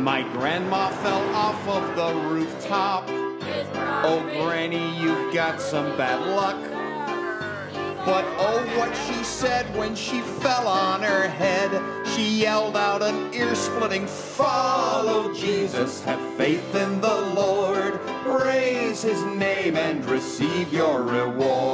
My grandma fell off of the rooftop. Oh, Granny, you've got some bad luck. But oh, what she said when she fell on her head. She yelled out an ear splitting, Follow Jesus, have faith in the Lord, praise his name and receive your reward.